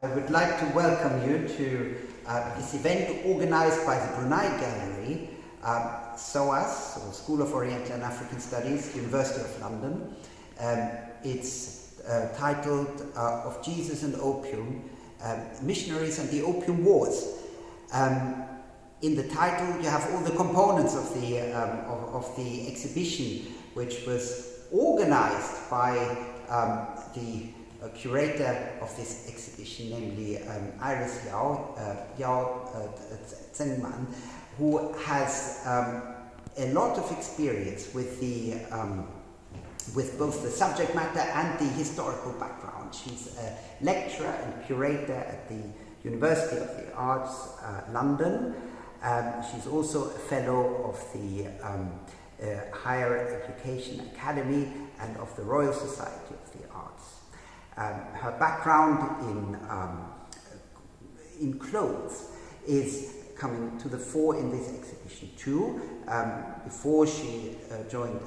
I would like to welcome you to uh, this event organized by the Brunei Gallery, um, SOAS, or School of Oriental and African Studies, University of London. Um, it's uh, titled uh, Of Jesus and Opium, um, Missionaries and the Opium Wars. Um, in the title you have all the components of the, um, of, of, the exhibition, which was organized by um, the a curator of this exhibition, namely um, Iris Yao, uh, Yao uh, Zengman, who has um, a lot of experience with the um, with both the subject matter and the historical background. She's a lecturer and curator at the University of the Arts, uh, London. Um, she's also a fellow of the um, uh, Higher Education Academy and of the Royal Society of her background in, um, in clothes is coming to the fore in this exhibition too. Um, before she uh, joined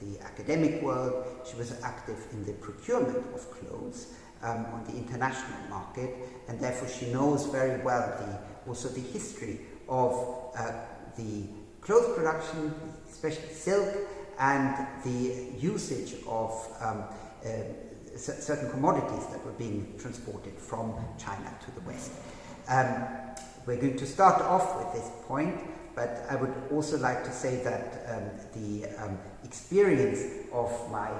the academic world, she was active in the procurement of clothes um, on the international market, and therefore she knows very well the, also the history of uh, the clothes production, especially silk, and the usage of um, uh, certain commodities that were being transported from China to the West. Um, we're going to start off with this point, but I would also like to say that um, the um, experience of my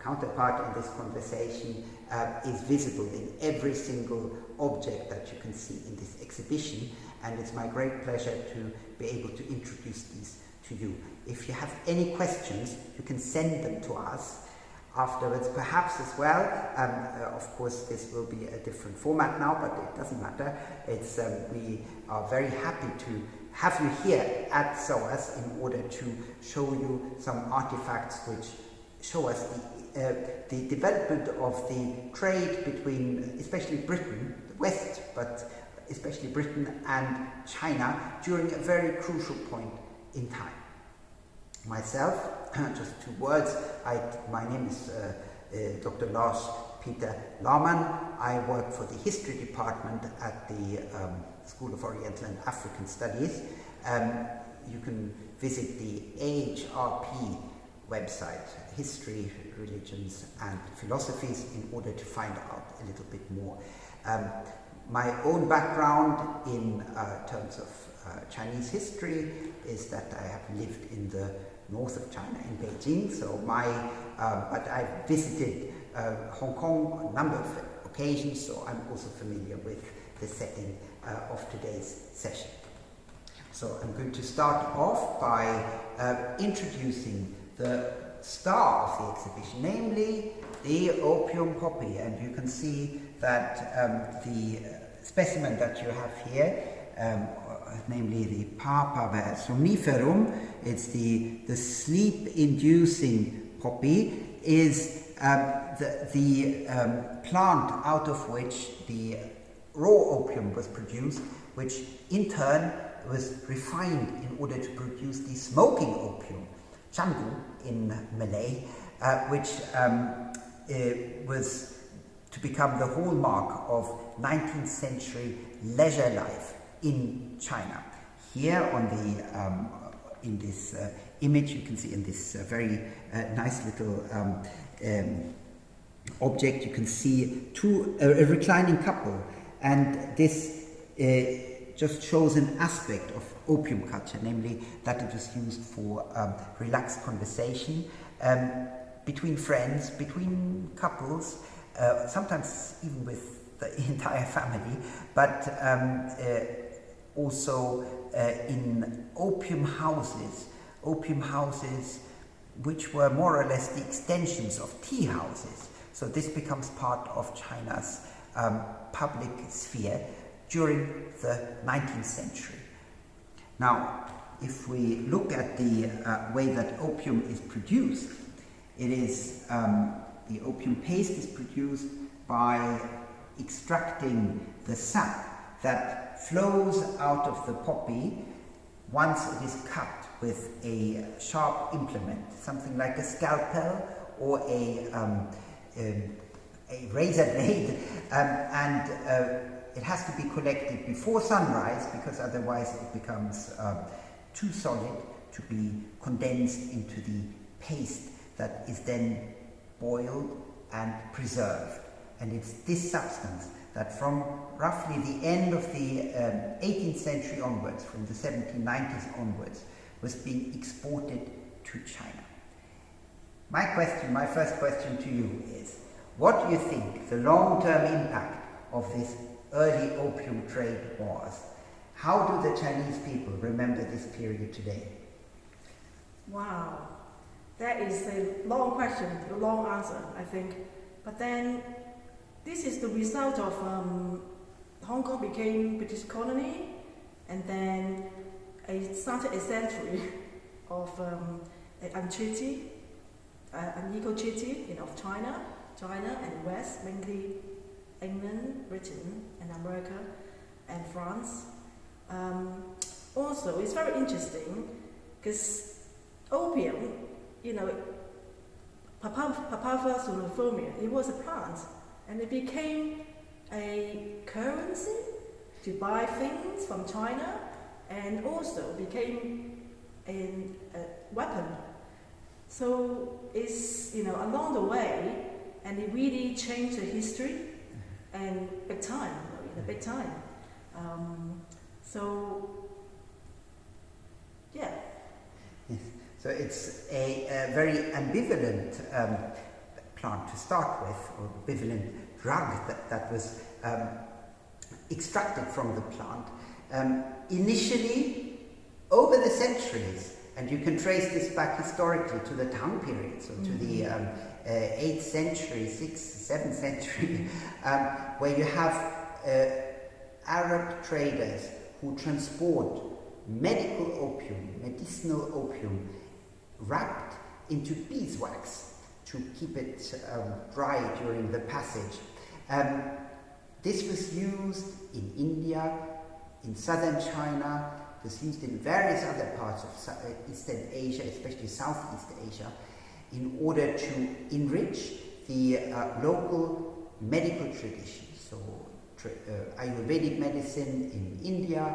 counterpart in this conversation uh, is visible in every single object that you can see in this exhibition, and it's my great pleasure to be able to introduce these to you. If you have any questions, you can send them to us afterwards perhaps as well. Um, uh, of course, this will be a different format now, but it doesn't matter. It's, um, we are very happy to have you here at SOAS in order to show you some artifacts which show us the, uh, the development of the trade between, especially Britain, the West, but especially Britain and China during a very crucial point in time. Myself, just two words. I, my name is uh, uh, Dr. Lars Peter Laamann. I work for the History Department at the um, School of Oriental and African Studies. Um, you can visit the HRP website, History, Religions and Philosophies, in order to find out a little bit more. Um, my own background in uh, terms of uh, Chinese history is that I have lived in the north of China in Beijing. So my, uh, but I've visited uh, Hong Kong on a number of occasions, so I'm also familiar with the setting uh, of today's session. So I'm going to start off by uh, introducing the star of the exhibition, namely the opium poppy. And you can see that um, the specimen that you have here um, namely the Papaver somniferum, it's the, the sleep-inducing poppy, is um, the, the um, plant out of which the raw opium was produced, which in turn was refined in order to produce the smoking opium, chandu in Malay, uh, which um, was to become the hallmark of 19th century leisure life in China. Here on the um, in this uh, image, you can see in this uh, very uh, nice little um, um, object, you can see two a, reclining couple, and this just shows an aspect of opium culture, namely that it was used for um, relaxed conversation um, between friends, between couples, uh, sometimes even with the entire family, but um, uh, also in opium houses, opium houses which were more or less the extensions of tea houses. So this becomes part of China's um, public sphere during the 19th century. Now, if we look at the uh, way that opium is produced, it is um, the opium paste is produced by extracting the sap that flows out of the poppy once it is cut with a sharp implement, something like a scalpel or a, um, a, a razor blade, um, and uh, it has to be collected before sunrise because otherwise it becomes um, too solid to be condensed into the paste that is then boiled and preserved. And it's this substance that from roughly the end of the um, 18th century onwards, from the 1790s onwards, was being exported to China. My question, my first question to you is, what do you think the long-term impact of this early opium trade was? How do the Chinese people remember this period today? Wow, that is a long question, a long answer, I think. But then, this is the result of um, Hong Kong became British colony, and then it started a century of um, a treaty, uh, an equal treaty you know, of China, China and West, mainly England, Britain, and America, and France. Um, also, it's very interesting because opium, you know, Papaver somniferum, it was a plant, and it became a currency to buy things from China, and also became a, a weapon. So it's, you know, along the way, and it really changed the history, and big time, in a big time. Um, so, yeah. So it's a, a very ambivalent um, plant to start with, or ambivalent drug that, that was um, extracted from the plant. Um, initially, over the centuries, and you can trace this back historically to the Tang period, so mm -hmm. to the mm-hmm. um, uh, 8th century, 6th, 7th century, um, where you have uh, Arab traders who transport medical opium, medicinal opium, wrapped into beeswax to keep it um, dry during the passage. Um, this was used in India, in southern China, was used in various other parts of uh, Eastern Asia, especially Southeast Asia, in order to enrich the uh, local medical tradition. So, uh, Ayurvedic medicine in India,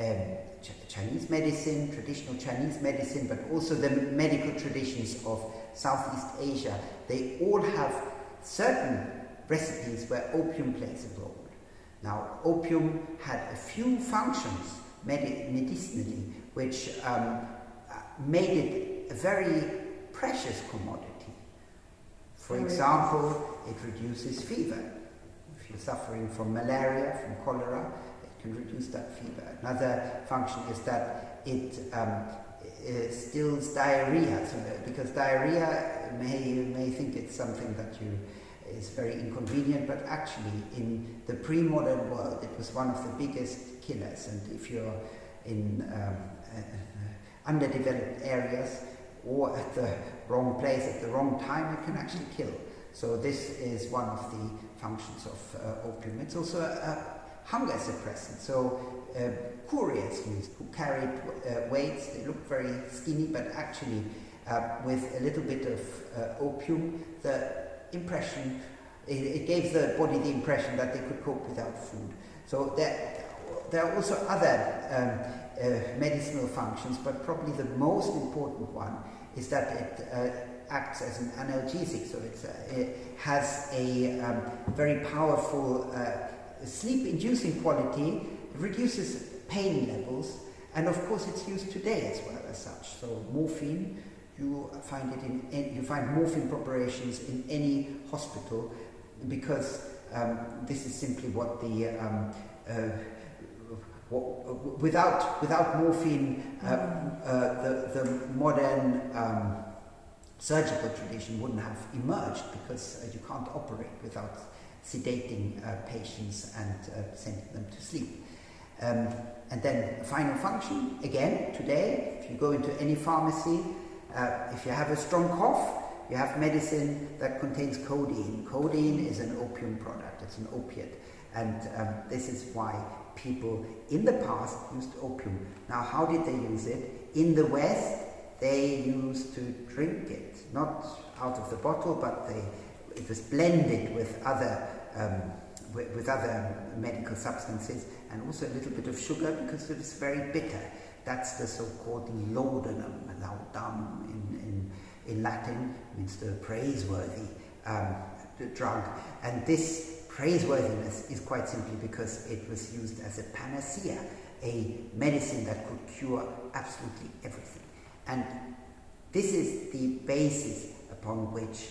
um, Ch Chinese medicine, traditional Chinese medicine, but also the medical traditions of Southeast Asia, they all have certain recipes where opium plays a role. Now, opium had a few functions medi medicinally which um, made it a very precious commodity. For example, it reduces fever. If you're suffering from malaria, from cholera, it can reduce that fever. Another function is that it um, stills diarrhea, because diarrhea may, may think it's something that you is very inconvenient, but actually in the pre-modern world it was one of the biggest killers and if you're in um, uh, underdeveloped areas or at the wrong place at the wrong time it can actually kill. So this is one of the functions of uh, opium. It's also a, hunger suppressant. So uh, couriers who carried uh, weights, they looked very skinny, but actually uh, with a little bit of uh, opium, the impression, it, it, gave the body the impression that they could cope without food. So there, there are also other um, uh, medicinal functions, but probably the most important one is that it uh, acts as an analgesic, so it has a um, very powerful sleep-inducing quality, reduces pain levels, and of course it's used today as well as such. So morphine, you find it in, you find morphine preparations in any hospital because um, this is simply what the um, uh, without without morphine, uh, uh, the the modern um, surgical tradition wouldn't have emerged because uh, you can't operate without sedating uh, patients and uh, sending them to sleep. Um, and then final function, again, today, if you go into any pharmacy, uh, if you have a strong cough, you have medicine that contains codeine. Codeine is an opium product, it's an opiate. And um, this is why people in the past used opium. Now, how did they use it? In the West, they used to drink it, not out of the bottle, but they it was blended with other um, with, with, other medical substances and also a little bit of sugar because it was very bitter. That's the so-called laudanum, laudam in, in, in Latin means the praiseworthy um, drug. And this praiseworthiness is quite simply because it was used as a panacea, a medicine that could cure absolutely everything. And this is the basis upon which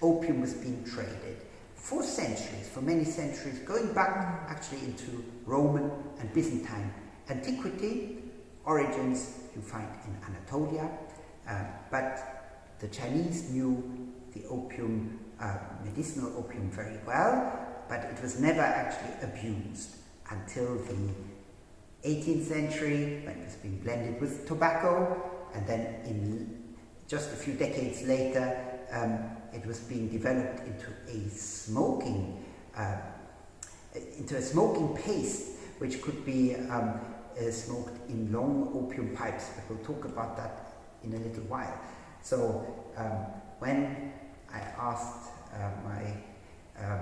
opium was being traded for centuries, for many centuries, going back actually into Roman and Byzantine antiquity. Origins you find in Anatolia, uh, but the Chinese knew the opium, uh, medicinal opium very well, but it was never actually abused until the 18th century when it was being blended with tobacco, and then in just a few decades later um, it was being developed into a smoking, uh, into a smoking paste, which could be um, uh, smoked in long opium pipes. But we'll talk about that in a little while. So um, when I asked uh, my um,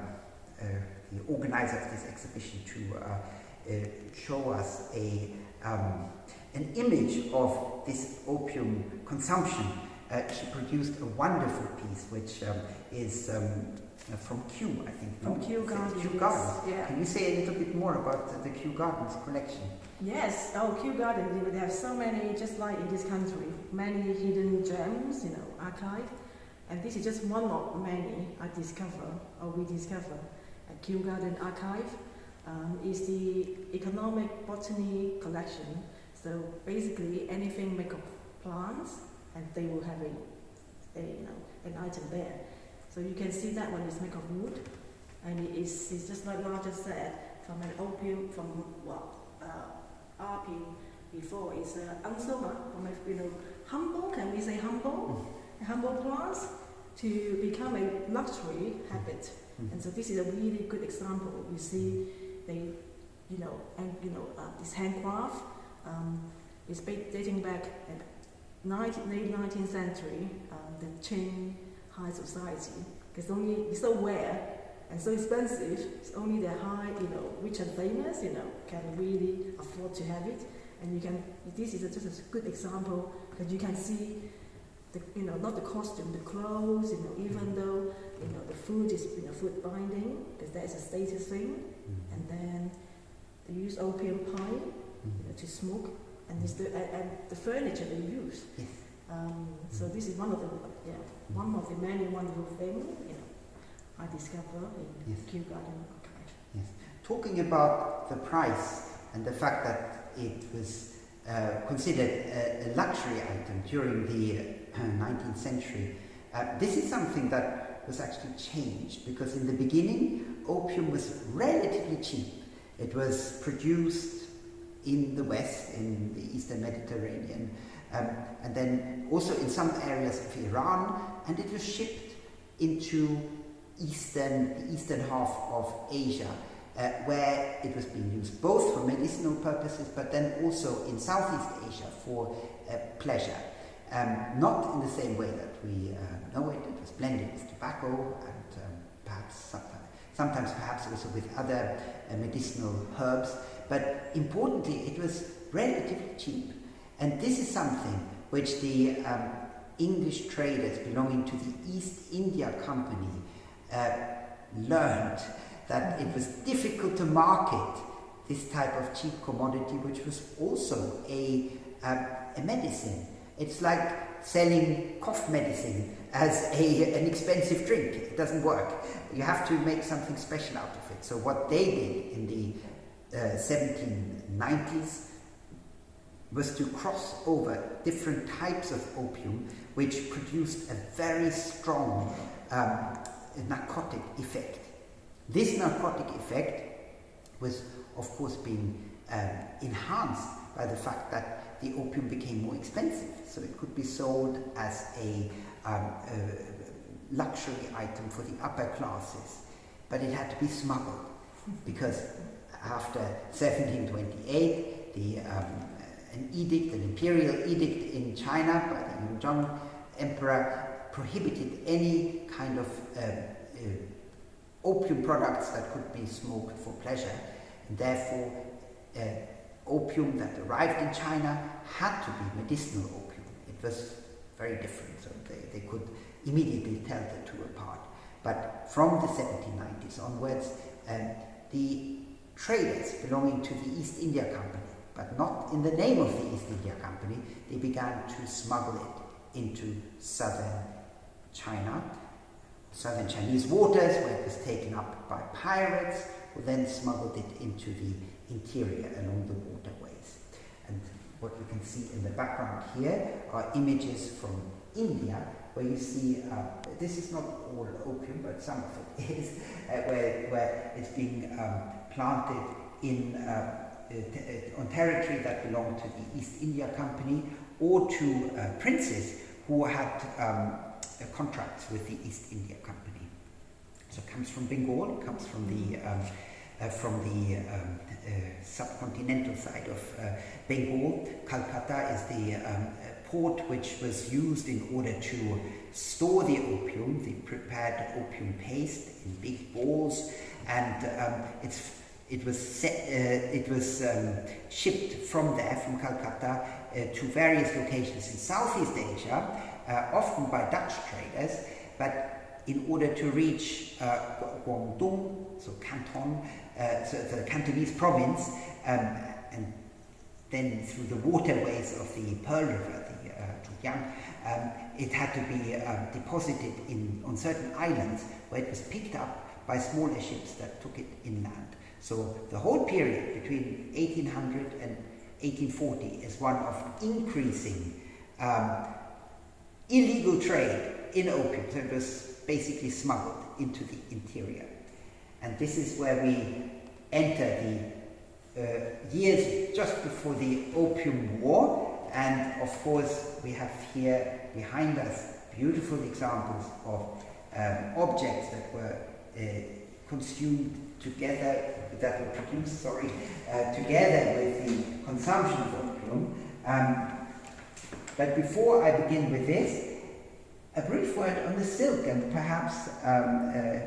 uh, the organizer of this exhibition to uh, uh, show us a um, an image of this opium consumption uh, she produced a wonderful piece which um, is um, uh, from Kew, I think. From Kew Gardens. Kew Gardens. Yeah. Can you say a little bit more about the, the Kew Gardens collection? Yes. Oh, Kew Gardens, they have so many, just like in this country, many hidden gems, you know, archive. And this is just one of many I discover, or we discover, at Kew Garden Archive. Um, is the economic botany collection. So basically anything made of plants, and they will have a, a you know, an item there. So you can see that one is made of wood, and it is it's just like Roger said, from an opium, from what uh, RP before is uh, unsoma, from a, you know, humble, can we say humble? Mm. Humble plants to become a luxury habit. Mm. And so this is a really good example. You see, they, you know, and you know, uh, this handcraft um, is dating back 19, late 19th century, um, the Qing high society, because only it's so rare and so expensive, it's only the high, you know, rich and famous, you know, can really afford to have it. And you can, this is a, just a good example because you can see, the, you know, not the costume, the clothes, you know, even though, you know, the food is, you know, food binding, because that is a status thing. Mm-hmm. And then they use opium pie, you know, to smoke and, the, and the furniture they use. Yes. Um, so this is one of the yeah one of the many wonderful things you know I discovered in yes. Kew Garden Archive. Yes. Talking about the price and the fact that it was uh, considered a, a, luxury item during the uh, 19th century, uh, this is something that was actually changed because in the beginning opium was relatively cheap. It was produced in the west, in the eastern Mediterranean, um, and then also in some areas of Iran, and it was shipped into eastern, the eastern half of Asia, uh, where it was being used both for medicinal purposes, but then also in Southeast Asia for uh, pleasure. Um, not in the same way that we uh, know it, it was blended with tobacco and um, perhaps sometimes, sometimes perhaps also with other uh, medicinal herbs. But importantly, it was relatively cheap. And this is something which the um, English traders belonging to the East India Company uh, learned that it was difficult to market this type of cheap commodity, which was also a, uh, a medicine. It's like selling cough medicine as a, an expensive drink. It doesn't work. You have to make something special out of it. So what they did in the 1790s uh, was to cross over different types of opium which produced a very strong um, narcotic effect. This narcotic effect was of course being um, enhanced by the fact that the opium became more expensive so it could be sold as a, um, a luxury item for the upper classes but it had to be smuggled because after 1728, the, um, an edict, an imperial edict in China by the Yongzheng emperor prohibited any kind of uh, uh, opium products that could be smoked for pleasure, and therefore uh, opium that arrived in China had to be medicinal opium. It was very different, so they, they could immediately tell the two apart. But from the 1790s onwards, um, the traders belonging to the East India Company, but not in the name of the East India Company, they began to smuggle it into southern China, southern Chinese waters, where it was taken up by pirates, who then smuggled it into the interior along the waterways. And what you can see in the background here are images from India, where you see, uh, this is not all opium, but some of it is, uh, where, where it's being um, planted in, uh, uh on territory that belonged to the East India Company or to uh, princes who had um, contracts with the East India Company. So it comes from Bengal, it comes from the um, uh, from the um, uh, subcontinental side of uh, Bengal. Calcutta is the um, port which was used in order to store the opium, the prepared opium paste in big balls, and um, it's it was set, uh, it was um, shipped from there, from Calcutta, uh, to various locations in Southeast Asia, uh, often by Dutch traders, but in order to reach Guangdong, so Canton, uh, so the Cantonese province, um, and then through the waterways of the Pearl River, the uh, um, it had to be um, deposited in, on certain islands where it was picked up by smaller ships that took it inland. So the whole period between 1800 and 1840 is one of increasing um, illegal trade in opium. So it was basically smuggled into the interior. And this is where we enter the uh, years just before the Opium War. And of course, we have here behind us beautiful examples of um, objects that were uh, consumed together, that were produced, sorry, uh, together with the consumption of opium. Um, but before I begin with this, a brief word on the silk and perhaps um, uh,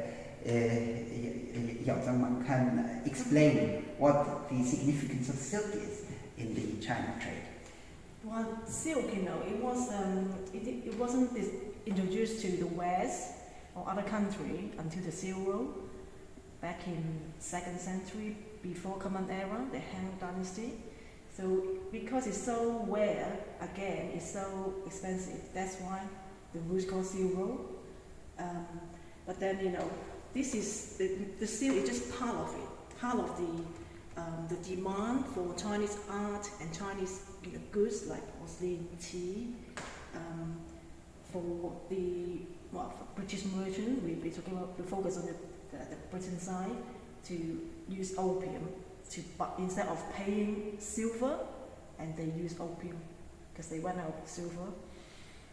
Yao Zhangman can explain what the significance of silk is in the China trade. Well, silk, you know, it was um, it, it wasn't introduced to the West or other country until the Silk Road back in second century before Common Era, the Han Dynasty. So because it's so rare, again, it's so expensive. That's why the route is called Road. Um, but then you know this is the, the seal is just part of it, part of the um, the demand for Chinese art and Chinese you know, goods like porcelain, tea. Um, for the well, for British merchant, we, we're talking about the focus on the, the, the Britain side to use opium to but instead of paying silver, and they use opium because they went out of silver.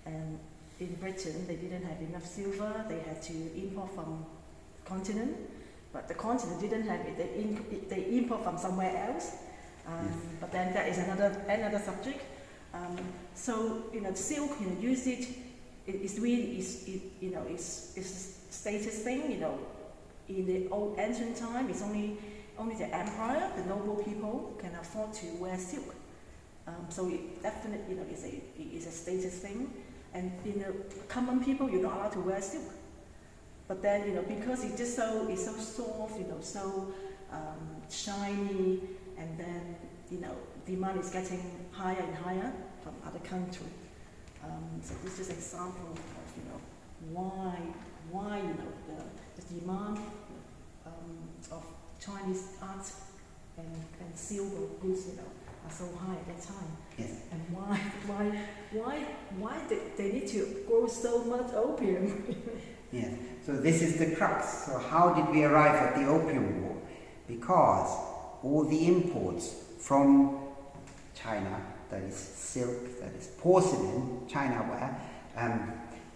And in Britain, they didn't have enough silver; they had to import from continent, but the continent didn't have it. They, in, they import from somewhere else. Um, yes. But then that is another another subject. Um, so you know, silk, you know, usage it, it's really is it, you know it's it's a status thing. You know, in the old ancient time, it's only only the empire, the noble people, can afford to wear silk. Um, so it definitely you know is a is a status thing. And in the common people, you're not allowed to wear silk. But then, you know, because it's just so, it's so soft, you know, so um, shiny, and then, you know, demand is getting higher and higher from other countries. Um, so this is an example of, you know, why, why, you know, the, the demand um, of Chinese art and, and silver goods, you know, are so high at that time. Yes. And why, why, why, why they, they need to grow so much opium? yes. So this is the crux. So how did we arrive at the Opium War? Because all the imports from China, that is silk, that is porcelain, China ware, um,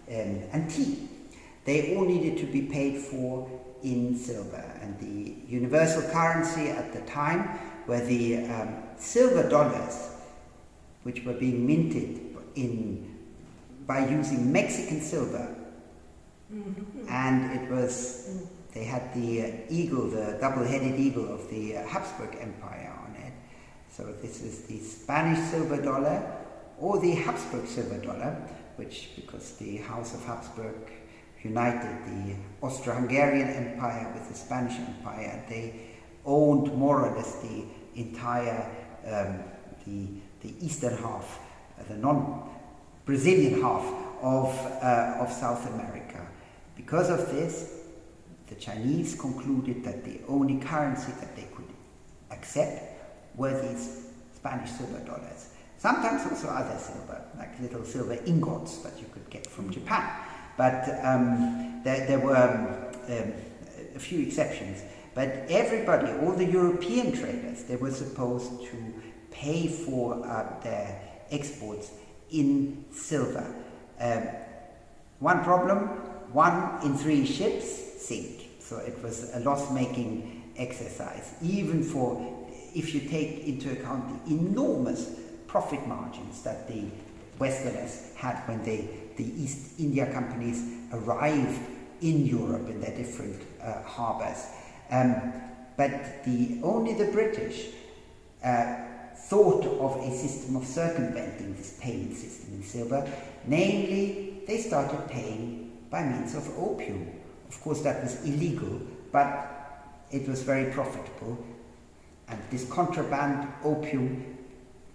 um, and tea, they all needed to be paid for in silver. And the universal currency at the time were the um, silver dollars, which were being minted in by using Mexican silver. Mm-hmm. And it was, they had the eagle, the double headed eagle of the uh, Habsburg Empire on it. So this is the Spanish silver dollar or the Habsburg silver dollar, which, because the House of Habsburg united the Austro-Hungarian Empire with the Spanish Empire, they owned more or less the entire, um, the, the eastern half, uh, the non-Brazilian half of, uh, of South America. Because of this, the Chinese concluded that the only currency that they could accept were these Spanish silver dollars. Sometimes also other silver, like little silver ingots that you could get from Japan. But um, there, there, were um, a few exceptions. But everybody, all the European traders, they were supposed to pay for uh, their exports in silver. Um, one problem, one in three ships sink. So it was a loss-making exercise, even for if you take into account the enormous profit margins that the Westerners had when they, the East India companies arrived in Europe in their different uh, harbors. Um, but the, only the British uh, thought of a system of circumventing this payment system in silver, namely, they started paying by means of opium. Of course, that was illegal, but it was very profitable, and this contraband opium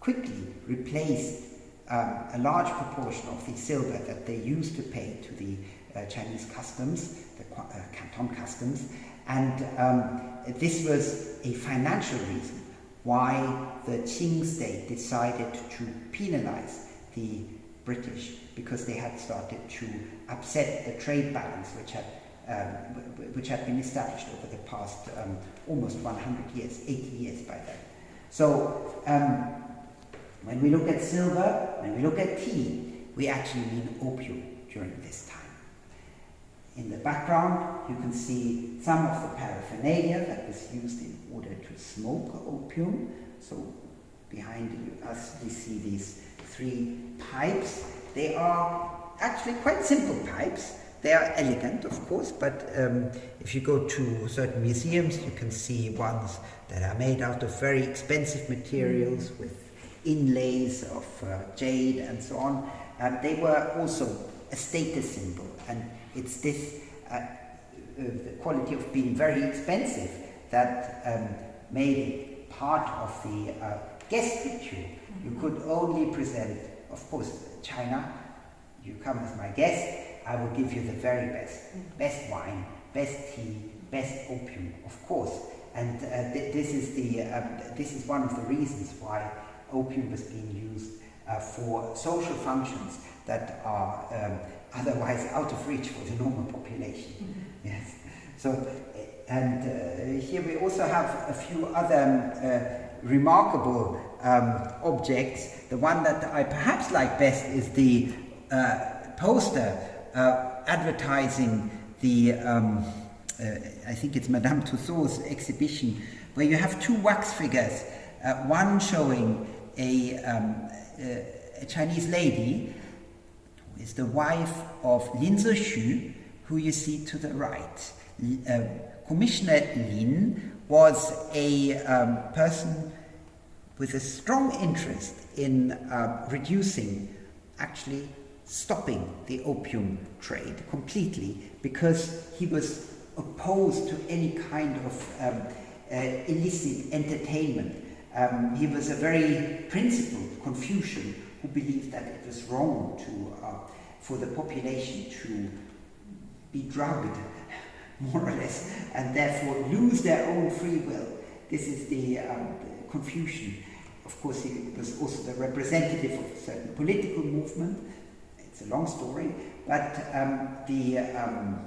quickly replaced um, a large proportion of the silver that they used to pay to the uh, Chinese customs, the uh, Canton customs, and um, this was a financial reason why the Qing state decided to penalize the British because they had started to upset the trade balance which had um, which had been established over the past um, almost 100 years, 80 years by then. So um, when we look at silver, when we look at tea, we actually mean opium during this time. In the background, you can see some of the paraphernalia that was used in order to smoke opium. So behind us, we see these three pipes. They are actually quite simple pipes. They are elegant, of course, but um, if you go to certain museums, you can see ones that are made out of very expensive materials with inlays of uh, jade and so on. Um, they were also a status symbol, and it's this uh, uh, the quality of being very expensive that um, made it part of the uh, guest ritual. You could only present, of course, China. You come as my guest, I will give you the very best, best wine, best tea, best opium, of course. And uh, th this is the um, this is one of the reasons why opium was being used uh, for social functions that are um, otherwise out of reach for the normal population. Mm -hmm. Yes. So, and uh, here we also have a few other um, remarkable um, objects. The one that I perhaps like best is the uh, poster uh, advertising the, um, uh, I think it's Madame Tussauds exhibition, where you have two wax figures, uh, one showing a, um, a Chinese lady who is the wife of Lin Zexu, who you see to the right. Uh, Commissioner Lin was a um, person with a strong interest in uh, reducing, actually stopping the opium trade completely because he was opposed to any kind of um, uh, illicit entertainment um, he was a very principled Confucian who believed that it was wrong to, uh, for the population to be drugged, more or less, and therefore lose their own free will. This is the, um, the Confucian. Of course, he was also the representative of a certain political movement. It's a long story, but um, the um,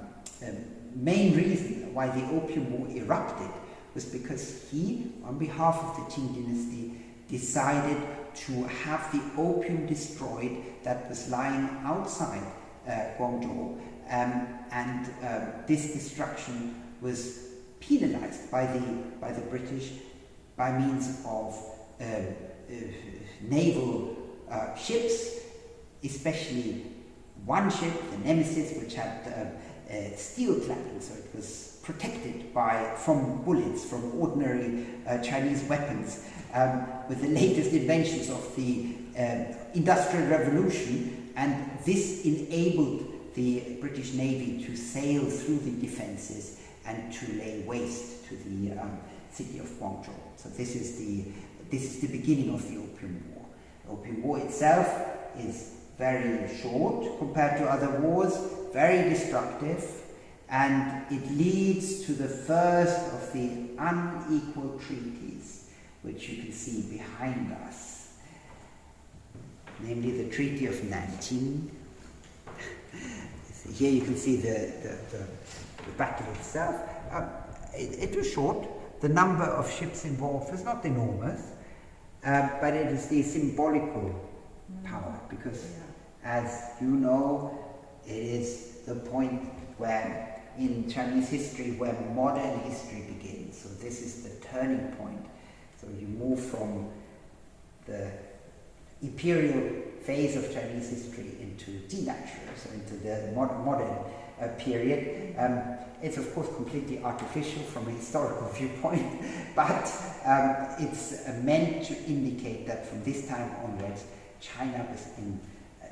main reason why the Opium War erupted was because he, on behalf of the Qing dynasty, decided to have the opium destroyed that was lying outside uh, Guangzhou. Um, and uh, this destruction was penalized by the, by the British by means of uh, uh naval uh, ships, especially one ship, the Nemesis, which had uh, steel cladding, so it was protected by from bullets, from ordinary uh, Chinese weapons. Um, with the latest inventions of the um, Industrial Revolution, and this enabled the British Navy to sail through the defences and to lay waste to the um, city of Guangzhou. So this is the this is the beginning of the Opium War. The Opium War itself is very short compared to other wars, very destructive, and it leads to the first of the unequal treaties, which you can see behind us, namely the Treaty of Nanking. Here you can see the, the, the, the battle itself. Um, it, it was short. The number of ships involved was not enormous, uh, but it is the symbolical power because as you know, it is the point where in Chinese history where modern history begins. So this is the turning point. So you move from the imperial phase of Chinese history into denatural, so into the mod modern uh, period. Um, it's of course completely artificial from a historical viewpoint, but um, it's uh, meant to indicate that from this time onwards, China was in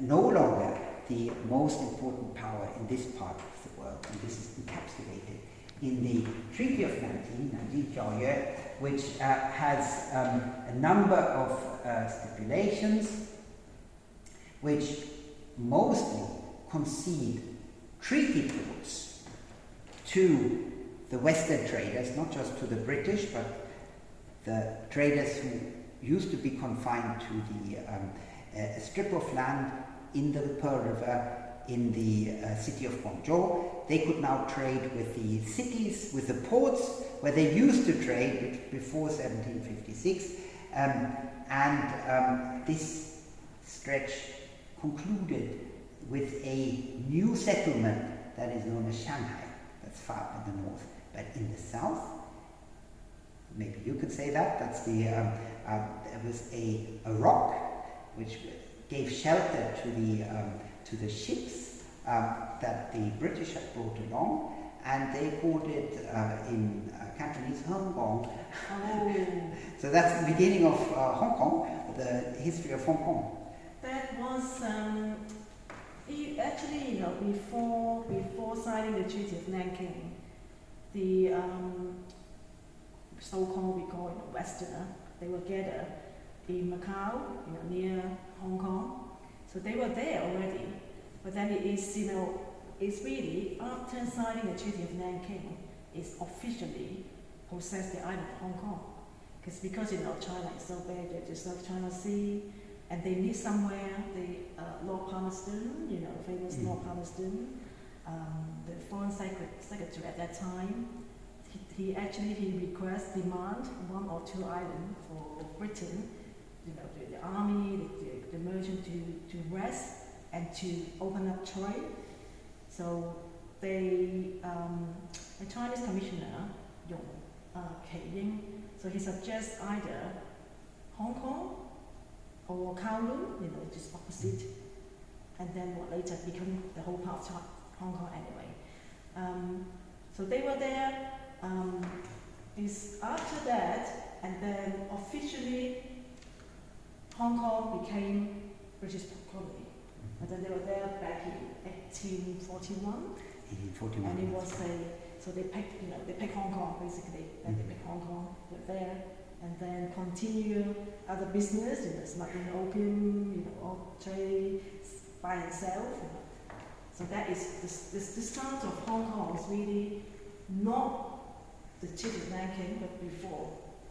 no longer the most important power in this part of the world, and this is encapsulated in the Treaty of Nanking, Nanjing Tiaoyue, which uh, has um, a number of uh, stipulations which mostly concede treaty ports to the Western traders, not just to the British, but the traders who used to be confined to the um, strip of land in the Pearl River in the uh, city of Guangzhou. They could now trade with the cities, with the ports where they used to trade before 1756. Um, and um, this stretch concluded with a new settlement that is known as Shanghai. That's far up in the north. But in the south, maybe you could say that, that's the, um, uh, there was a, a rock which gave shelter to the, um, to the ships um, that the British had brought along, and they called it uh, in uh, Cantonese Hong Kong. Oh. so that's the beginning of uh, Hong Kong, the history of Hong Kong. That was um, actually, you know, before before signing the Treaty of Nanking, the um, so-called we call it Westerner, they were gathered in Macau, you know, near Hong Kong. So they were there already. But then it is, you know, it's really after signing the Treaty of Nanking, it's officially possessed the island of Hong Kong. Because because you know China is so big, they just like China Sea, and they need somewhere. The uh, Lord Palmerston, you know, famous mm. Lord Palmerston, um, the foreign secretary at that time, he, he actually he requests demand one or two islands for Britain you know, the, the army, the, merchant to, to rest and to open up trade. So they, um, the Chinese commissioner, Yong uh, Ying, so he suggests either Hong Kong or Kowloon, you know, just opposite, and then what later become the whole part of Hong Kong anyway. Um, so they were there. Um, this after that, and then officially Hong Kong became British colony. And then they were there back in 1841. 1841. And it was a, so they picked, you know, they picked Hong Kong basically. Then mm -hmm. they picked Hong Kong, they were there, and then continue other business, you know, smuggling opium, you know, all trade, buy and sell. You know. So that is, this, this, the start of Hong Kong is really not the of Nanking, but before.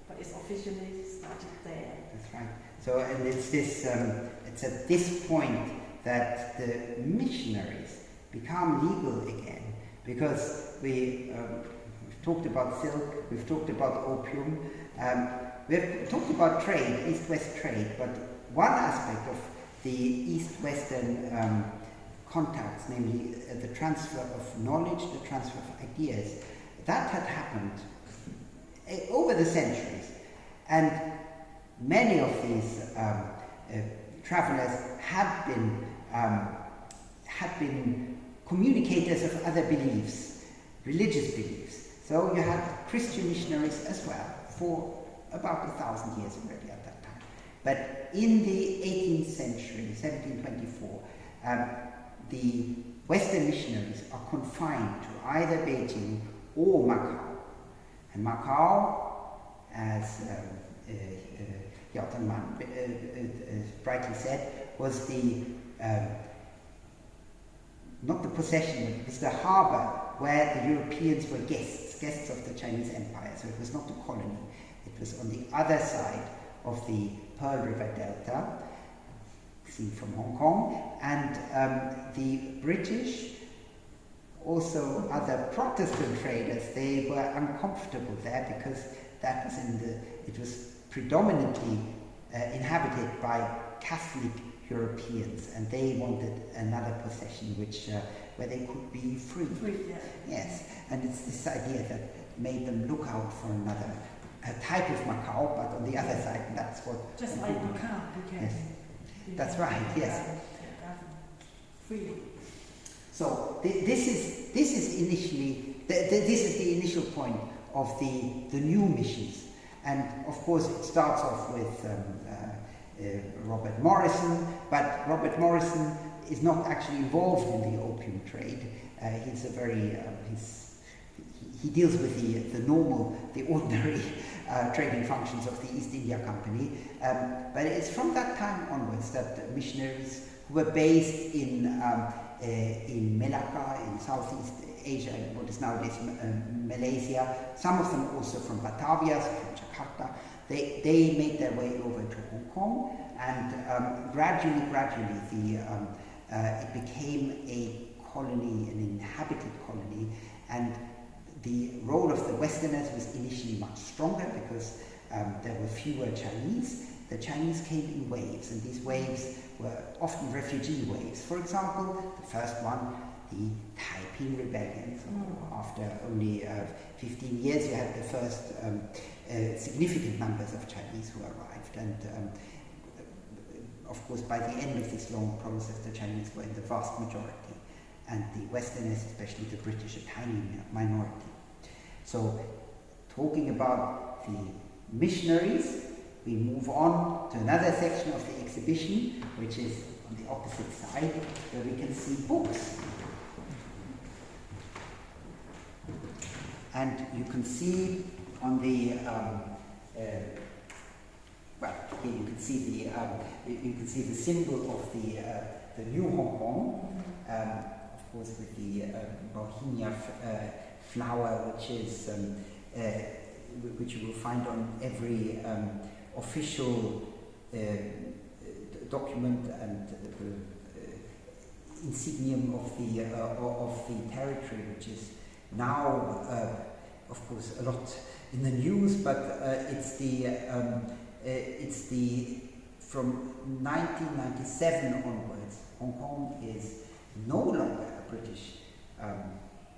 But it's officially started there. That's right. So, and it's this, um, it's at this point that the missionaries become legal again because we, um, we've talked about silk, we've talked about opium, um, we've talked about trade, east-west trade, but one aspect of the east-western um, contacts, namely uh, the transfer of knowledge, the transfer of ideas, that had happened uh, over the centuries. And many of these um, uh, travelers had been um, had been communicators of other beliefs, religious beliefs. So you had Christian missionaries as well for about a thousand years already at that time. But in the 18th century, 1724, um, the Western missionaries are confined to either Beijing or Macau. And Macau, as um, uh, uh, uh, uh, brightly said, was the um, not the possession, it was the harbour where the Europeans were guests, guests of the Chinese Empire. So it was not a colony. It was on the other side of the Pearl River Delta, seen from Hong Kong, and um, the British, also other Protestant traders, they were uncomfortable there because that was in the, it was predominantly uh, inhabited by Catholic Europeans, and they wanted another possession which, uh, where they could be free. Free, yeah. Yes, and it's this idea that made them look out for another a type of Macau, but on the other side, that's what. Just like Macau, you can. Yes. That's right, yes. Free. So th this is this is initially th th this is the initial point of the the new missions, and of course it starts off with um, uh, uh, Robert Morrison, but Robert Morrison is not actually involved in the opium trade. Uh, he's a very um, he's, he, deals with the the normal the ordinary uh, trading functions of the East India Company. Um, but it's from that time onwards that missionaries who were based in, um, uh, in Malacca, in Southeast Asia, what is nowadays uh, Malaysia, some of them also from Batavia, so from They, they made their way over to Hong Kong, and um, gradually, gradually, the, um, uh, it became a colony, an inhabited colony, and the role of the Westerners was initially much stronger because um, there were fewer Chinese. The Chinese came in waves, and these waves were often refugee waves. For example, the first one, the Taiping Rebellion. So after only uh, 15 years, you had the first um, uh, significant numbers of Chinese who arrived. And um, of course, by the end of this long process, the Chinese were in the vast majority, and the Westerners, especially the British, a tiny minority. So talking about the missionaries, we move on to another section of the exhibition, which is on the opposite side, where we can see books. And you can see on the, um, uh, well, here you can see the, um, you can see the symbol of the, uh, the new Hong Kong, um, of course with the uh, Bauhinia uh, flower, which is um, uh, which you will find on every um, official uh, document and uh, insignium of the of the territory, which is now, uh, of course, a lot in the news. But uh, it's the um, it's the from 1997 onwards, Hong Kong is no longer a British um,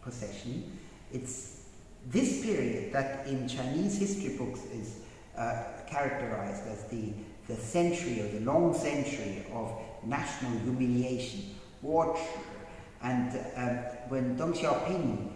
possession. It's this period that in Chinese history books is uh, characterized as the, the century or the long century of national humiliation, war, and um, when Deng Xiaoping,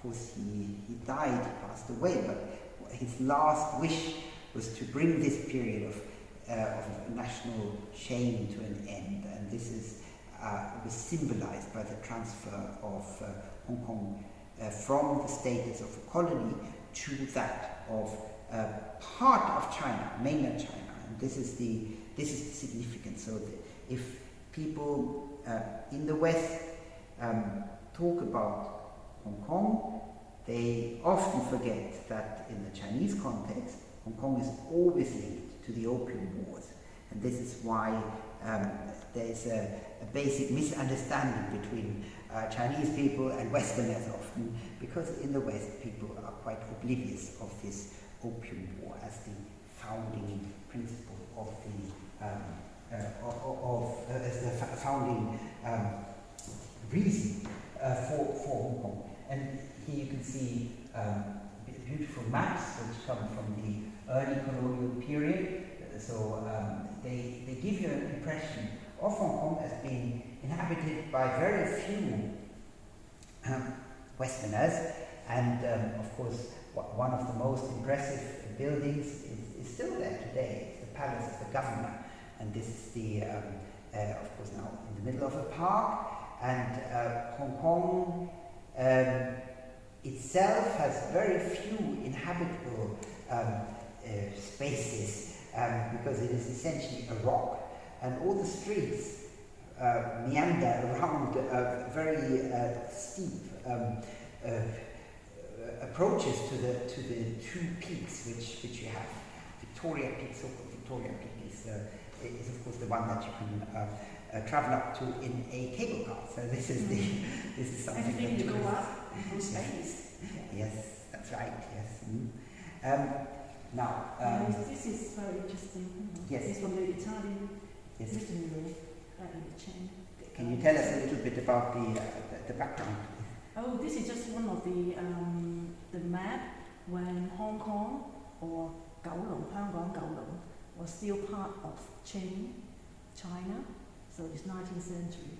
of course he, he died, he passed away, but his last wish was to bring this period of, uh, of national shame to an end, and this is uh, was symbolized by the transfer of uh, Hong Kong uh, from the status of a colony to that of uh, part of China, mainland China. And this is the, this is the significance. So if people uh, in the West um, talk about Hong Kong, they often forget that in the Chinese context, Hong Kong is always linked to the Opium Wars. And this is why um, there is a, a basic misunderstanding between uh, Chinese people and Westerners often, because in the West people are quite oblivious of this opium war as the founding principle of the um, uh, of, uh, as the founding um, reason uh, for, for Hong Kong. And here you can see um, beautiful maps which come from the early colonial period. So um, they, they give you an impression of Hong Kong as being inhabited by very few um, Westerners, and um, of course, one of the most impressive buildings is, is, still there today. It's the Palace of the Governor, and this is the, um, uh, of course, now in the middle of a park. And uh, Hong Kong um, itself has very few inhabitable um, uh, spaces um, because it is essentially a rock, and all the streets uh, meander around uh, very uh, steep um, uh, approaches to the to the two peaks which which you have. Victoria Peak, so-called Victoria Peak, is, is of course the one that you can uh, travel up to in a cable car. So this is the mm-hmm. this is something. Everything you go up in space. yes, that's right. Yes. Mm. Um, now, um, this is very interesting. Yes. This is from the Italian yes. missionary in the chain. Can you tell us a little bit about the uh, the, the, background? Oh, this is just one of the um, the map when Hong Kong or Kowloon, Hong Kong Kowloon, was still part of Qing, China so it's 19th century,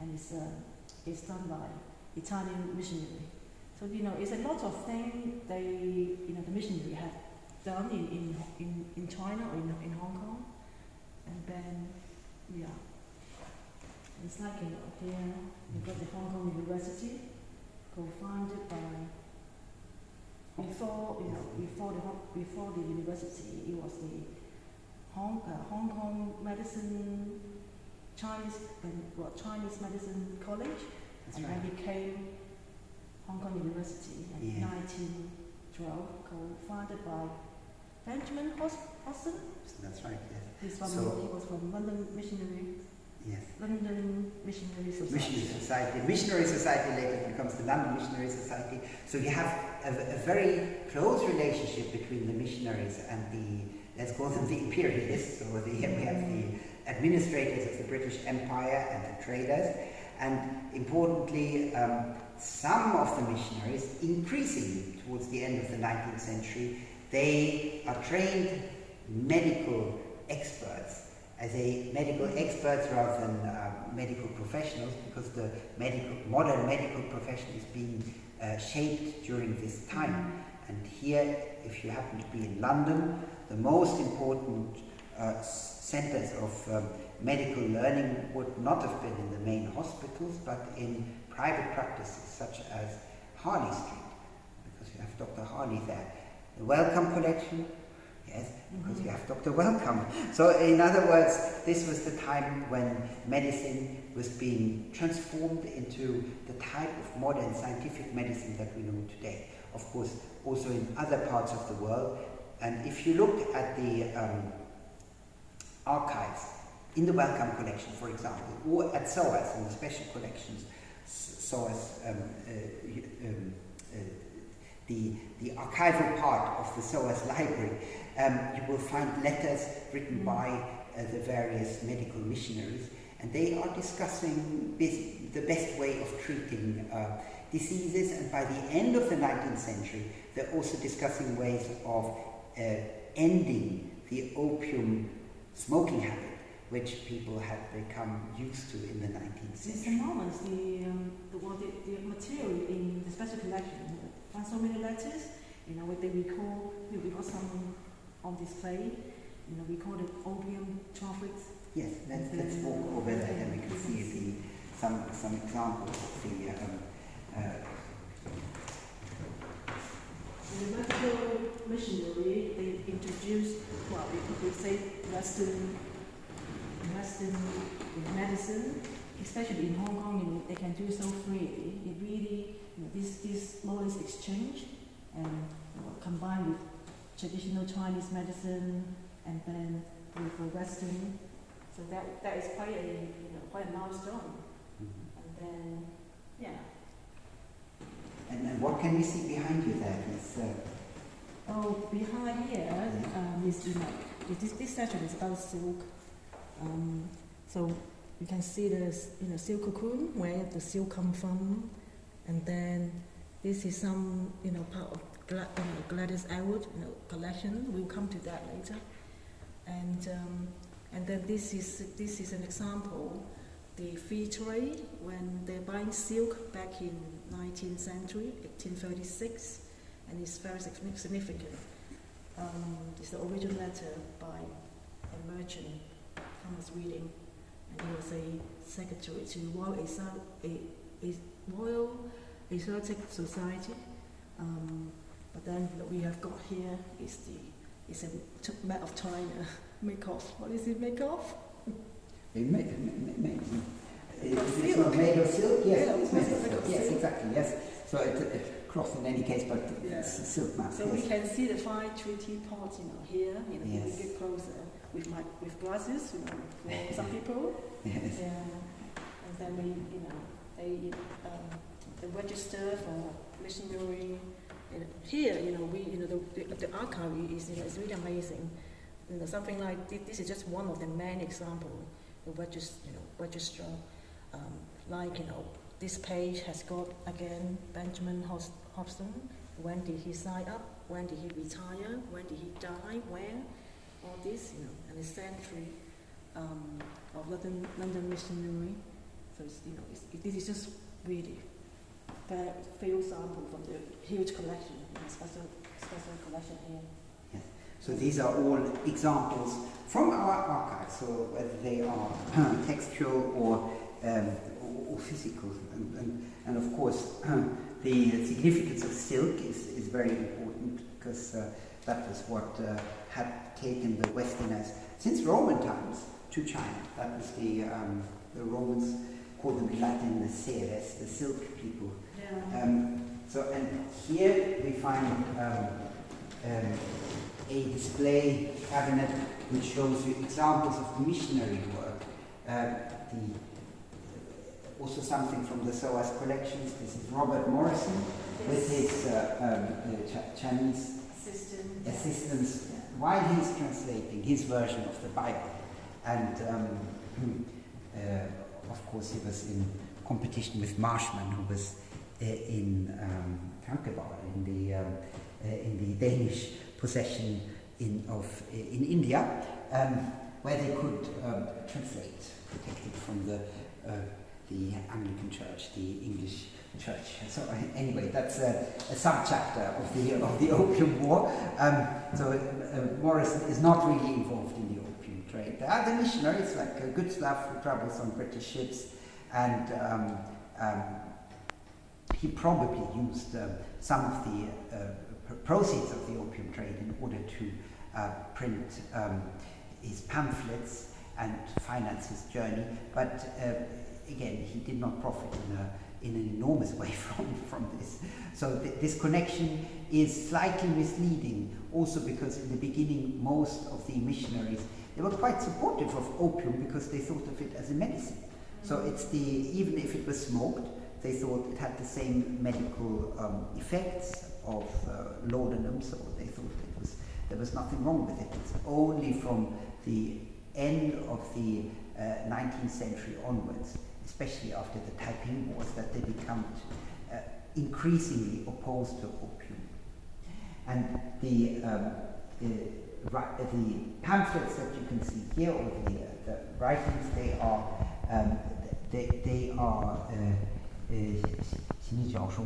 and it's, uh, it's done by Italian missionary. So, you know, it's a lot of things they, you know, the missionary have done in, in, in, in China or in, in Hong Kong. And then, yeah, it's like, you know, here you've got the Hong Kong University, co-founded by before you know before the before the university it was the Hong, uh, Hong Kong Medicine Chinese and well, Chinese Medicine College, and right. then became Hong Kong University in yeah. 1912, co-founded by Benjamin Hodgson. That's right. Yes. He's from, so, he was from London Missionary. Yes. London Missionary Society. Missionary Society. Missionary Society later becomes the London Missionary Society. So you have a, a, very close relationship between the missionaries and the, let's call them the imperialists, or the, we have the mm. administrators of the British Empire and the traders, and importantly, um, some of the missionaries, increasingly towards the end of the 19th century, they are trained medical experts as a medical experts rather than uh, medical professionals because the medical modern medical profession is being uh, shaped during this time. And here, if you happen to be in London, the most important uh, centers of um, medical learning would not have been in the main hospitals, but in private practices such as Harley Street, because you have Dr. Harley there. The Wellcome Collection, yes, because you have Dr. Wellcome. So, in other words, this was the time when medicine was being transformed into the type of modern scientific medicine that we know today. Of course, also in other parts of the world. And if you look at the um, archives in the Wellcome collection, for example, or at SOAS in the special collections, SOAS, um, uh, um, uh, the, the archival part of the SOAS library, um, you will find letters written by uh, the various medical missionaries, and they are discussing the best way of treating uh, diseases, and by the end of the 19th century, they're also discussing ways of uh, ending the opium smoking habit, which people had become used to in the 19th century. It's enormous, the, um, the, well, the, the material in the special collection. Find so many letters, you know, what they recall, we got some on display, you know, we call it opium traffics. Yes, let's, let's walk over there and we can see the, some, some examples of the um, uh, the medical missionary, they introduced, well, we could say Western, Western medicine, especially in Hong Kong, you know, they can do so freely. It really, you know, this, this knowledge exchange and you know, combined with traditional Chinese medicine and then with the Western. So that, that is quite a, you know, quite a milestone. Mm-hmm. And then, yeah. And, and what can we see behind you there? It's, uh... Oh, behind here um, is, you this, this section is about silk. Um, so you can see the you know, silk cocoon, where the silk come from. And then this is some, you know, part of Gla- you know, Gladys Aylward you know, collection. We'll come to that later. And, um, and then this is, this is an example the free trade when they're buying silk back in 19th century, 1836, and it's very significant. Um, it's the original letter by a merchant was reading, and he was a secretary to Royal, Exo- a, a Royal Exotic Society. Um, but then what we have got here is the it's a map of China make off. What is it make off? It. Of It's not made of silk, yes, Yeah, it's made of silk, yes, exactly, yes. So it's a cloth in any case, but Yeah. it's a silk mask, So we can see the fine treaty pot, you know, here, you know, Yes. we get closer with my with glasses, you know, for some people. Yes. Yeah. And then we, you know, they um, they register for missionary. And here, you know, we, you know, the, the, the archive is, you know, is really amazing. You know, something like thi- this is just one of the many examples. The register, you know, register, um, like you know, this page has got again Benjamin Hos- Hobson. When did he sign up? When did he retire? When did he die? Where? All this, you know, and the century um, of London, London missionary. So it's, you know, this is just really very few sample from the huge collection, you know, special special collection here. Yes. So these are all examples from our archives, so whether they are textual or, um, or, or physical. And, and, and of course, the significance of silk is, is very important because uh, that was what uh, had taken the Westerners since Roman times to China. That was the, um, the Romans called them in Latin the Seres, the silk people. Yeah. Um, so, and here we find um, um, a display cabinet which shows you examples of missionary work. Uh, the, also something from the SOAS collections. This is Robert Morrison with his uh, um, uh, Ch- Chinese assistant. assistants while he's translating his version of the Bible. And um, uh, of course, he was in competition with Marshman, who was uh, in um, Tranquebar, in the um, uh, in the Danish possession in of uh, in India, um, where they could um, translate, protected from the uh, the Anglican Church, the English Church. So uh, anyway, that's a, a subchapter of the of the Opium War. Um, so uh, Morrison is not really involved in the opium trade. There are the missionaries like uh, Gutzlaff who travels on British ships, and um, um, he probably used um, some of the uh, proceeds of the opium trade in order to uh, print um, his pamphlets and finance his journey. But uh, again, he did not profit in, a, in an enormous way from, from this. So th- this connection is slightly misleading, also because in the beginning, most of the missionaries they were quite supportive of opium because they thought of it as a medicine. So it's the even if it was smoked, they thought it had the same medical um, effects of uh, laudanum. So they thought it was there was nothing wrong with it. It's only from the end of the uh, 19th century onwards, especially after the Taiping Wars, that they become uh, increasingly opposed to opium. And the, um, the, the pamphlets that you can see here, or the, uh, the writings, they are, um, they, they are, uh, uh,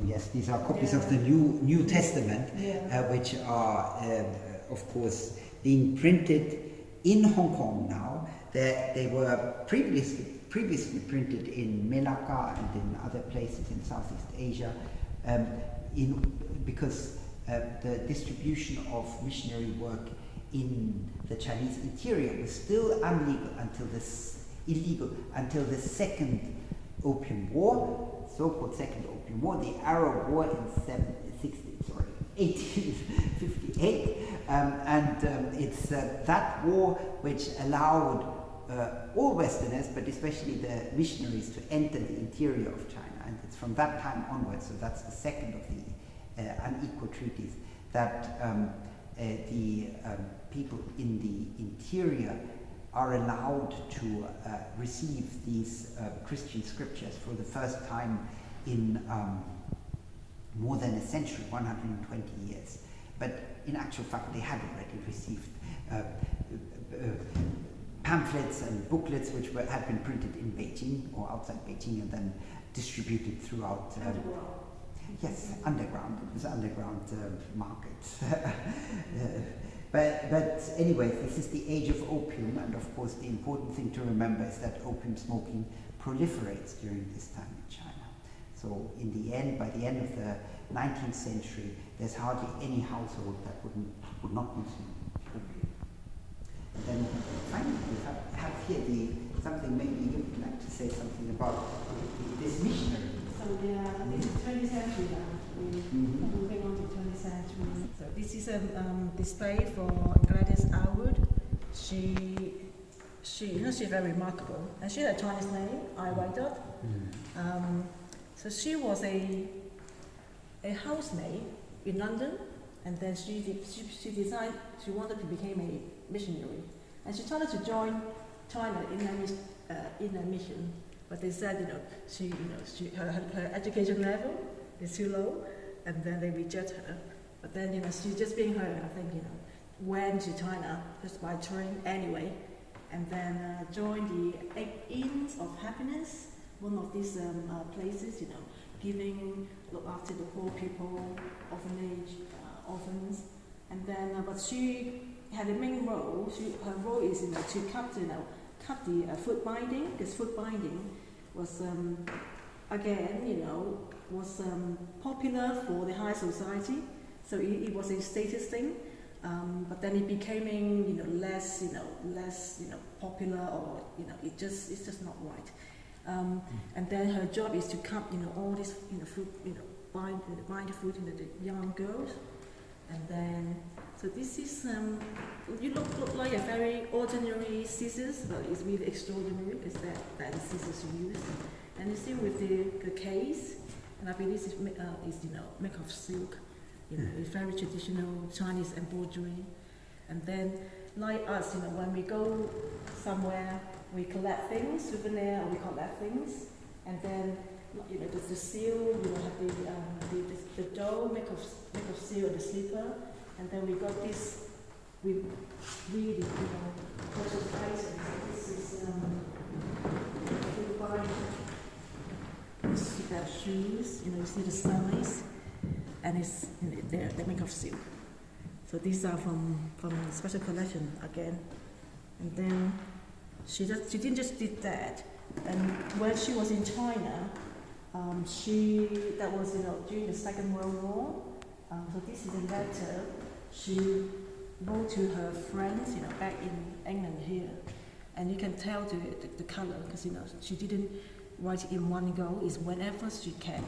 yes, these are copies of the New, New Testament, Yeah. uh, which are, um, of course, being printed in Hong Kong now. They, they were previously, previously printed in Melaka and in other places in Southeast Asia, um, in, because uh, the distribution of missionary work in the Chinese interior was still illegal until this illegal until the second Opium War, so-called Second Opium War, the Arrow War in seven, 60, sorry, 1858, um, and um, it's uh, that war which allowed uh, all Westerners, but especially the missionaries, to enter the interior of China, and it's from that time onwards. So that's the second of the uh, unequal treaties that um, uh, the um, people in the interior are allowed to uh, receive these uh, Christian scriptures for the first time in um, more than a century, 120 years. But in actual fact, they had already received uh, pamphlets and booklets which were, had been printed in Beijing or outside Beijing and then distributed throughout. Um, yes, underground. It was underground uh, market. uh, but, but anyway, this is the age of opium, and of course, the important thing to remember is that opium smoking proliferates during this time in China. So, in the end, by the end of the 19th century, there's hardly any household that wouldn't, would not consume then finally, we have, have here the, something maybe you would like to say something about this missionary. So yeah, this is 20th century now. Mm-hmm. Moving on to 20th century. So this is a um, display for Gladys Aylward. She, she, you know, she's very remarkable, and she had a Chinese name, Ai Weide. Mm-hmm. Um, so she was a a housemaid in London, and then she, she, she decided she wanted to become a missionary. And she tried to join China in a, uh, in a mission, but they said, you know, she, you know, she, her, her education level is too low, and then they reject her. But then, you know, she just being her, I think, you know, went to China just by train anyway, and then uh, joined the Eight Inns of Happiness, one of these um, uh, places, you know, giving, look after the poor people, orphanage, uh, orphans. And then, uh, but she had a main role. She, her role is you know, to cut, you know, cut the uh, foot binding. This foot binding was, um, again, you know, was um, popular for the high society. So it, it was a status thing. Um, but then it became, you know, less, you know, less, you know, popular, or you know, it just, it's just not right. Um, and then her job is to cut, you know, all this, you know, food, you know, bind, bind the food into the young girls. And then, so this is, um, you look, look like a very ordinary scissors, but it's really extraordinary because that, that is scissors you use. And you see with the, the case, and I believe this is, uh, is, you know, made of silk. You know, it's very traditional Chinese embroidery. And then, like us, you know, when we go somewhere we collect things, souvenir, we collect things, and then you know the, the seal, you will have the, um, the, the, the dough, make of make of seal the slipper, and then we got this. We really, you know, precious items. This is um. You see that shoes, you know, you see the size, and it's they're, made of silk. So these are from from special collection again, and then she, just, she didn't just did that. And when she was in China, um, she that was you know during the Second World War. Um, so this is a letter she wrote to her friends, you know, back in England here, and you can tell the, the, the color because you know she didn't write in one go. It's whenever she can.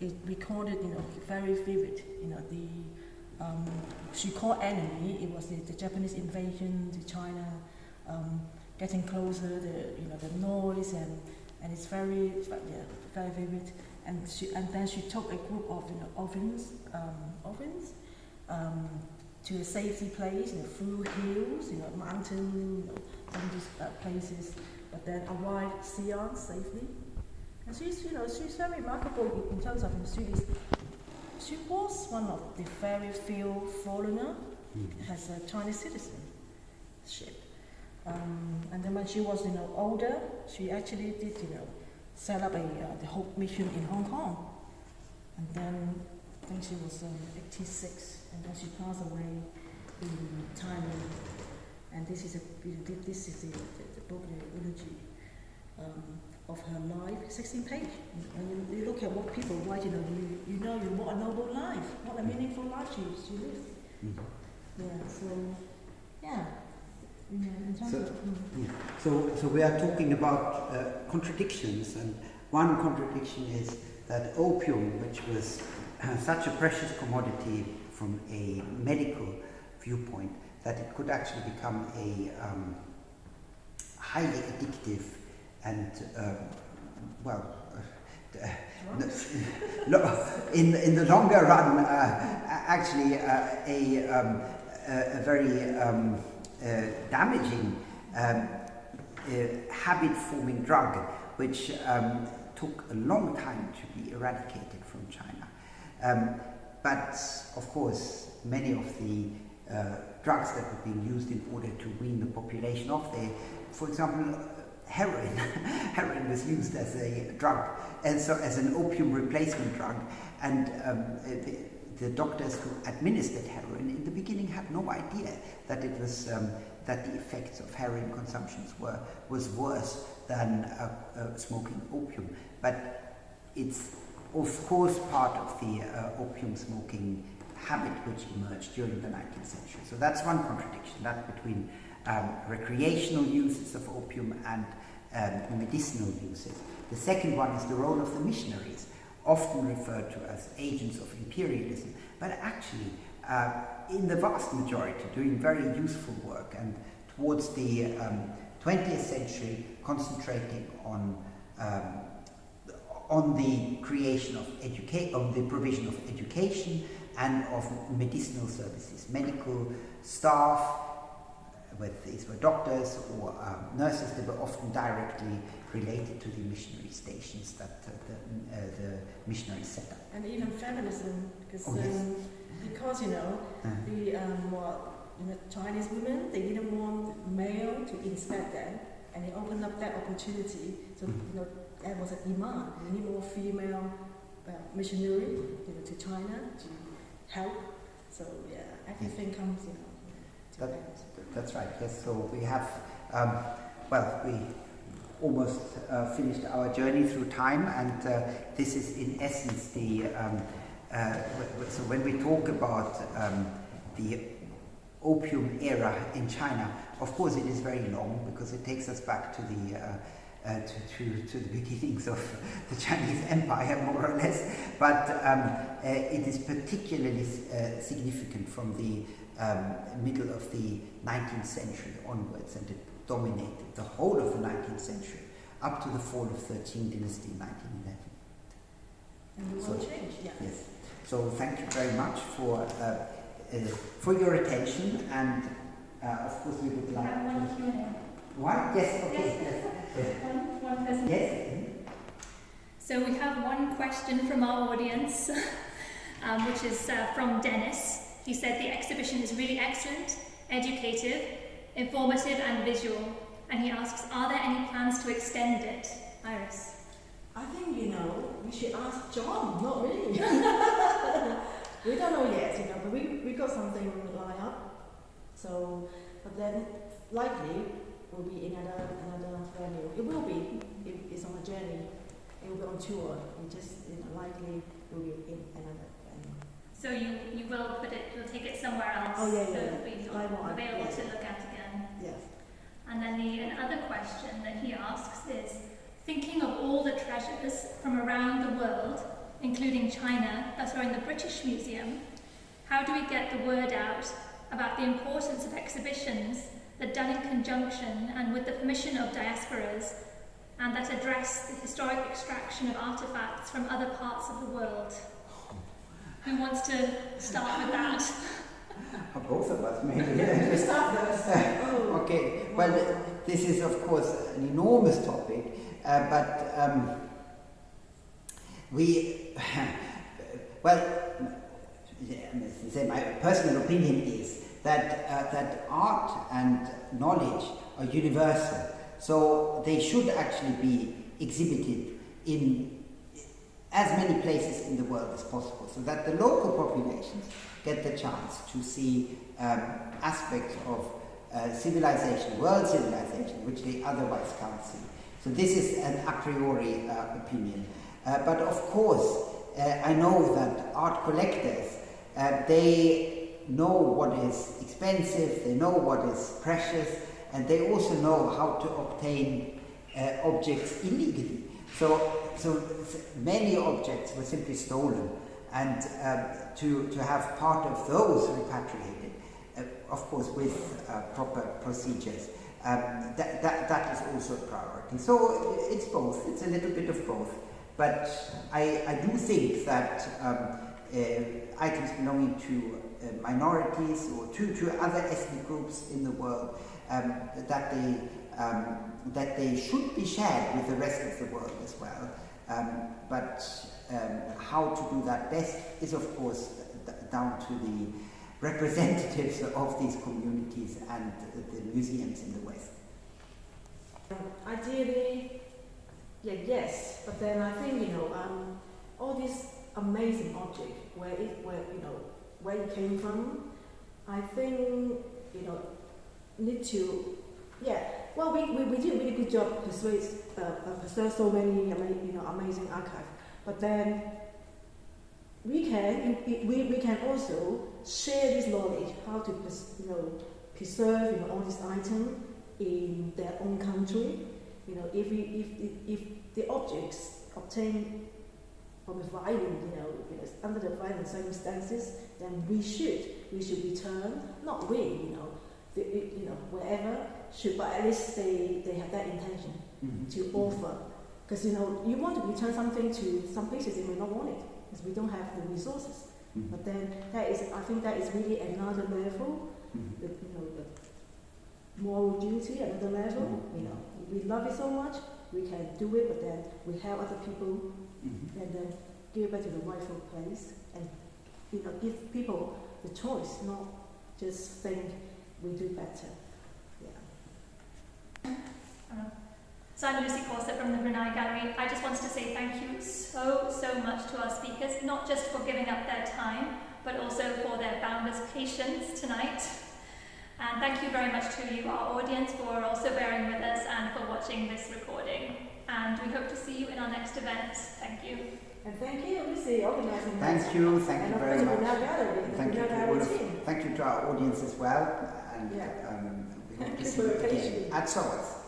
It recorded, you know, very vivid. You know, the um, she called enemy. It was the, the Japanese invasion to China. Um, getting closer, the you know the noise and and it's very yeah, very vivid. And she and then she took a group of you know orphans um, orphans um, to a safety place, you know, through hills, you know, mountain, you know, some these uh, places, but then arrived Xi'an safely. And she's, you know, she's very remarkable in, terms of is, she was one of the very few foreigner mm. as a Chinese citizenship. Um, and then when she was, you know, older, she actually did, you know, set up a uh, the Hope Mission in Hong Kong. And then I think she was um, 86, and as she passed away in Thailand. And this is a this is the, the, the book, the eulogy um, of her life, 16 page. And you, you, look at what people write, you know, you, you know, you what a noble life, what a meaningful life she, she lived. Mm-hmm. Yeah, so, yeah. So, yeah. so, so we are talking about uh, contradictions, and one contradiction is that opium, which was uh, such a precious commodity from a medical viewpoint, that it could actually become a um, highly addictive and, um, well, uh, in, in the longer run, uh, actually uh, a, um, a, a, very um, uh, damaging um, uh, habit-forming drug, which um, took a long time to be eradicated from China. But of course, many of the uh, drugs that were being used in order to wean the population off. there, for example, heroin. heroin was used as a drug, and so as an opium replacement drug. And um, the, the, doctors who administered heroin in the beginning had no idea that it was um, that the effects of heroin consumptions were was worse than uh, uh, smoking opium. But it's of course part of the uh, opium smoking habit which emerged during the 19th century. So that's one contradiction, that between um, recreational uses of opium and um, medicinal uses. The second one is the role of the missionaries, often referred to as agents of imperialism, but actually, uh, in the vast majority, doing very useful work and towards the um, 20th century concentrating on um, on the creation of education, on the provision of education and of medicinal services, medical staff, whether these were doctors or um, nurses, they were often directly related to the missionary stations that uh, the, uh, the missionaries set up. And even feminism, because, oh, yes. um, because you know, uh -huh. the um, well, you know, Chinese women, they didn't want male to inspect them, and they opened up that opportunity. So, mm -hmm. you know, there was a demand. We need more female uh, missionary, you know, to China to help. So yeah, everything comes, you know. That, that's right, yes. So we have, um, well, we almost uh, finished our journey through time, and uh, this is in essence the. Um, uh, so when we talk about um, the opium era in China, of course it is very long because it takes us back to the. Uh, uh, to, to, to, the beginnings of the Chinese Empire, more or less, but um, uh, it is particularly significant from the um, middle of the 19th century onwards, and it dominated the whole of the 19th century up to the fall of 13 dynasty in 1911. And the world so, changed, yeah. Yes. So thank you very much for uh, uh, for your attention, and uh, of course we would like have one Yes. Okay. Yes. yes. One, one person. Yes. So we have one question from our audience, um, which is uh, from Dennis. He said the exhibition is really excellent, educative, informative and visual. And he asks, are there any plans to extend it? Iris. I think, you know, we should ask John, not me. we don't know yet, you know, but we, we got something lined up. So, but then likely will be in another, another venue. It will be, it, it's on a journey. It will be on tour. It just, you know, likely will be in another venue. so you, you will put it, you'll take it somewhere else. Oh, yeah, yeah. So yeah. it'll be available to look at again. Yes. And then the another question that he asks is, thinking of all the treasures from around the world, including China, that are in the British Museum, how do we get the word out about the importance of exhibitions that done in conjunction and with the permission of diasporas and that address the historic extraction of artifacts from other parts of the world? Who wants to start with that? Both of us, maybe. okay, well, this is, of course, an enormous topic, uh, but um, we, well, say my personal opinion is that, uh, that art and knowledge are universal, so they should actually be exhibited in as many places in the world as possible so that the local populations get the chance to see um, aspects of uh, civilization, world civilization, which they otherwise can't see. So this is an a priori uh, opinion. Uh, but of course, uh, I know that art collectors, uh, they know what is expensive, they know what is precious, and they also know how to obtain uh, objects illegally. So so many objects were simply stolen, and um, to, to have part of those repatriated, uh, of course, with uh, proper procedures, um, that, that, that is also a priority. So it's both, it's a little bit of both. But I, I do think that um, uh, items belonging to uh, minorities or to, to other ethnic groups in the world, um, that, they, um, that they should be shared with the rest of the world as well. Um, but um, how to do that best is, of course, down to the representatives of these communities and the museums in the West? Ideally, yeah, yes, but then I think you know, um, all these amazing object where where you know, where it came from. I think you know, need to, yeah. Well, we, we, we did a really good job persuade, uh, uh, preserve so many you know amazing archive, but then we can we, we can also share this knowledge how to you know preserve you know all these items in their own country. You know, if we if if, if the objects obtained from a violent, you know, under the violent circumstances, then we should we should return. Not we, you know, the, you know, wherever should, but at least they they have that intention to offer. Because you know, you want to return something to some places they may not want it because we don't have the resources. Mhm. But then that is, I think that is really another level Mhm. the, you know, the moral duty, another level, Mhm. you know, we love it so much, we can do it, but then we help other people Mhm. and then give it back to the rightful place and, you know, give people the choice, not just think we do better. Yeah. So I'm Lucy Corset from the Brunei Gallery. I just wanted to say thank you so, so much to our speakers, not just for giving up their time, but also for their boundless patience tonight. And thank you very much to you, our audience, for also bearing with us and for watching this recording. And we hope to see you in our next event. Thank you. And thank you, Lucy, organizing Thank that. you, thank and you of very much. the Brunei Thank you Brunei to all Gallery of, team. thank you to our audience as well, and Yeah. um, we hope to see you your again patience. at SOAS.